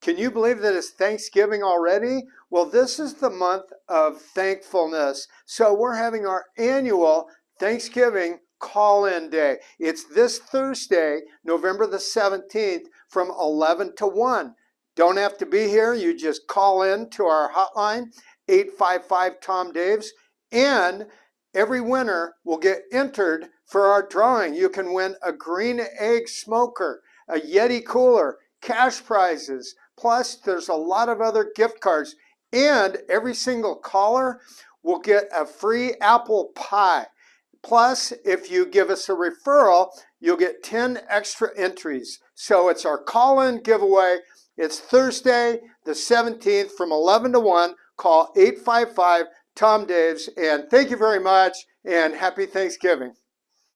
Can you believe that it's Thanksgiving already? Well, this is the month of thankfulness. So we're having our annual Thanksgiving call-in day. It's this Thursday, November the 17th from 11 to 1. Don't have to be here. You just call in to our hotline, 855-TOM-DAVES, and every winner will get entered for our drawing. You can win a green egg smoker, a Yeti cooler, cash prizes, plus there's a lot of other gift cards. And every single caller will get a free apple pie. Plus, if you give us a referral, you'll get 10 extra entries. So it's our call-in giveaway. It's Thursday, the 17th from 11 to 1. Call 855 Tom Daves. And thank you very much and happy Thanksgiving.